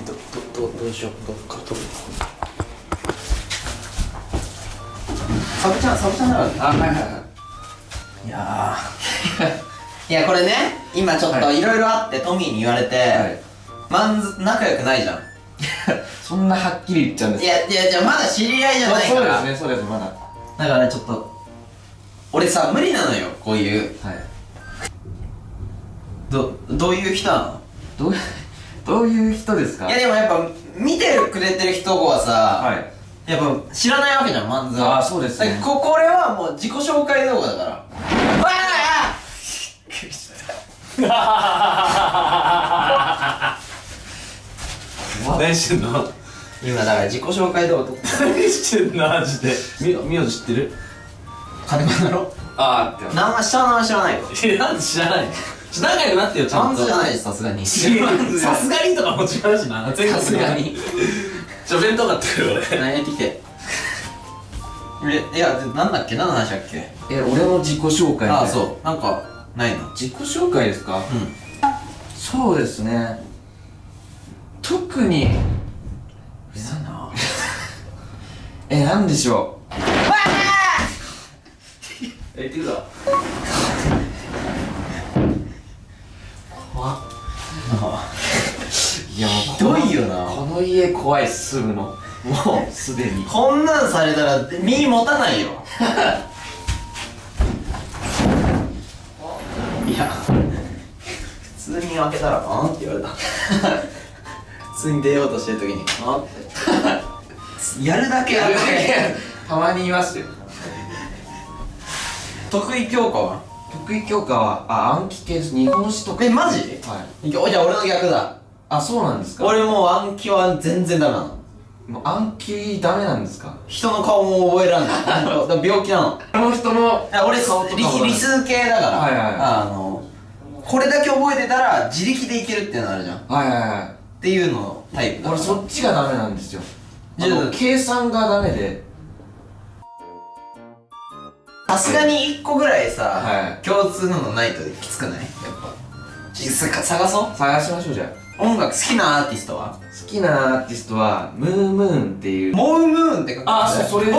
どどどどうしようどっか。ら取るサブちゃんサブちゃんだからねあはいはいはい。いやー。いやこれね今ちょっとはい。いろいろあってトミーに言われて、はい。まんず仲良くないじゃん。そんなはっきり言っちゃうんですいやいやじゃあまだ知り合いじゃないから。そうですねそうですまだ。はだからちょっと俺さ無理なのよこういう。い。どどういう人なの？どう？どういう人ですか？いやでもやっぱ見てくれてる人はさ、はい。やっぱ知らないわけじゃんマンズはあーそうですね。ここれはもう自己紹介動画だから。わあ何してんの？今だから自己紹介動画撮って何してんの？マジで。み名字知ってる？金子だろ？あーって。名前下の名前知らないよ。なんで知らない仲良くなってよちゃんと。マンズじゃないしさすがに。さすがにとかも違うしな。さすがに。ちょ弁当買ってくる俺何やってきて？えいやでなんだっけ？何の話だっけ？え俺の自己紹介ああそう。なんかないの？自己紹介ですか？うん。そうですね。特にうざいな。えなんでしょ え言ってくだ いやもうひどいよな。この家怖い住むの。もうすでに。こんなんされたら身持たないよ。いや普通に開けたら「あん?」って言われた。普通に出ようとしてる時に「あん?」って。やるだけや。るだけたまにいますよ。得意教科は？得意教科はあ暗記系です。日本史とか。えマジ？はい。じゃあ俺の逆だ。あそうなんですか？俺もう暗記は全然ダメなの。もう暗記ダメなんですか？人の顔も覚えらんない。病気なの。あの人の俺理も理数系だから、はいはいはい。あのこれだけ覚えてたら自力でいけるっていうのあるじゃん。っはいはいはい。ていうのタイプ俺そっちがダメなんですよ。計算がダメでさすがに1個ぐらいさ、はい。共通ののないときつくない？やっぱ。探そう。探しましょうじゃあ。音楽好きなアーティストは？好きなアーティストはムームーンっていう。モウムーンって書くあそうそれお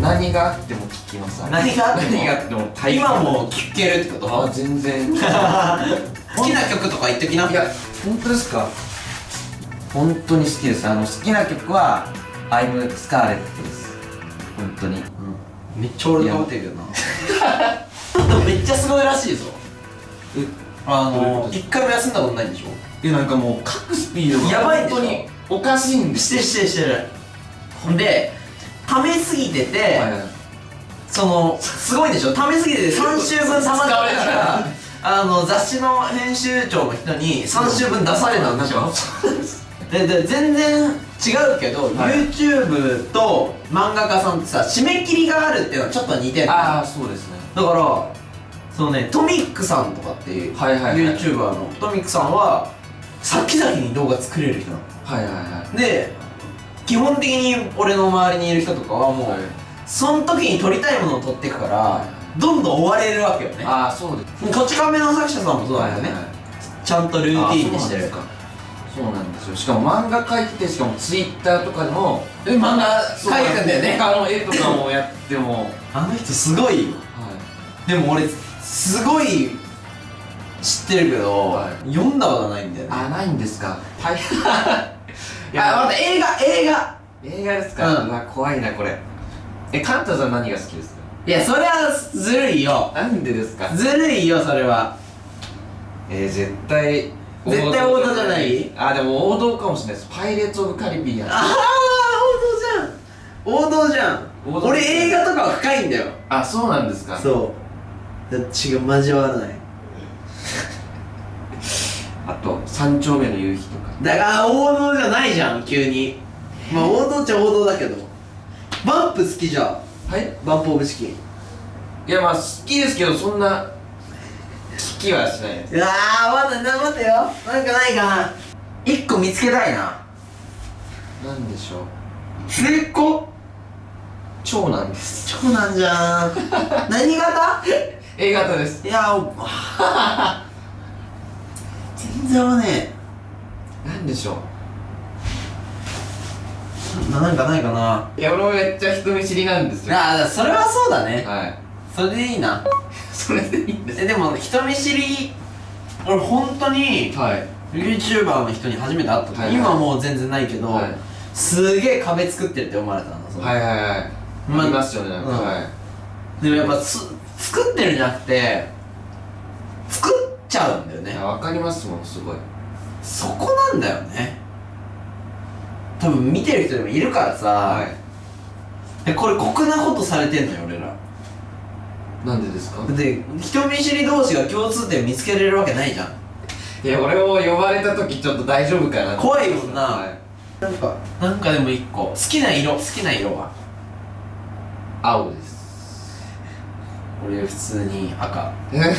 何があっても聞きます。何があっても？何があっても大今も聴けるってこと？あ全然。い 好きな曲とか言っときな。や本当ですか？本当に好きです。あの好きな曲は「I'm Scarlet」です。本当にめっちゃ俺とかぶってるけどなめっちゃすごいらしいぞ。えあの一回も休んだことないんでしょ？えなんかもう書くスピードがやばいにおかしいんですしてるしてるしてる。ほんで溜めすぎてて、はいはい。そのすごいでしょ？溜めすぎてて3週分溜まったからあの雑誌の編集長の人に3週分出されたんでしょ でで全然違うけど、はい。YouTube と漫画家さんってさ締め切りがあるっていうのはちょっと似てるああそうですね。だからそのねトミックさんとかっていう、はいはいはい。YouTuber の。トミックさんは先々に動画作れる人なの。はいはいはい。で基本的に俺の周りにいる人とかはもう、はい。その時に撮りたいものを撮っていくから、はどんどん追われるわけよね。ああそうです。こち亀の作者さんもそうなんだよね、はいはいはい。ちゃんとルーティーンにしてるかそうなんですよ。しかも漫画描いててしかも Twitter とかでもえ漫画描いてくんだよね。他の絵とかもやっても。あの人すごいよ。はい。でも俺すごい知ってるけど、はい。読んだことないんだよね。あないんですか？大変。いあ待って映画映画。映画ですか、ううんわ怖いなこれ。えカンタさん何が好きですか？いやそれはずるいよ。なんでですか？ずるいよそれは。えー、絶対絶対王道じゃない？あでも王道かもしれないです。パイレーツ・オブ・カリビアン。ああ王道じゃん。王道じゃん。俺映画とかは深いんだよ。あそうなんですか。そう。だ違う交わらない。あと三丁目の夕日とか。だから王道じゃないじゃん急に。まあ王道っちゃ王道だけど。バンプ好きじゃん。はい。バンプオブチキン。いやまあ好きですけどそんな聞きはしないです。うわーまだな待ってよ。なんかないかな。一個見つけたいな。なんでしょう。末っ子？長男です。長男じゃん。何型？A 型です。いやお全然合わねなんでしょななんかないかな。ういや俺もめっちゃ人見知りなんですよ。ああそれはそうだね。はいそれでいいな。それでいいんですえでも人見知り。俺本当にはい。YouTuber の人に初めて会った時、はいはい。今はもう全然ないけど、はい。すげえ壁作ってるって思われたのはいはいはい。まありますよねなんか。うん。はい。でもやっぱす作ってるんじゃなくて作っちゃうんだよね。わかりますもんすごい。そこなんだよね。多分見てる人でもいるからさ、はい。でこれ酷なことされてんのよ俺らなんでですか？で人見知り同士が共通点見つけれるわけないじゃん。いや俺を呼ばれた時ちょっと大丈夫かなって。怖いもんな。はい。なんかなんかでも一個。好きな色好きな色は？青です。俺普通に赤。え？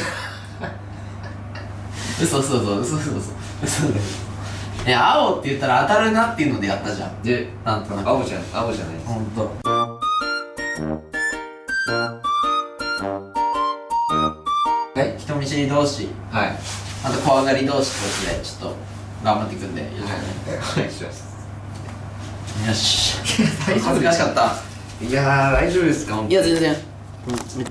嘘嘘嘘嘘嘘。嘘嘘。だよいや青って言ったら当たるなっていうのでやったじゃん。でなんとなく。青じゃん青じゃないです。ほんと知り同士。はい。あと怖がり同士とでちょっと頑張っていくんでよろしくお願いします。よし。恥ずかしかった。いやー大丈夫ですか？いや全然。めっちゃいい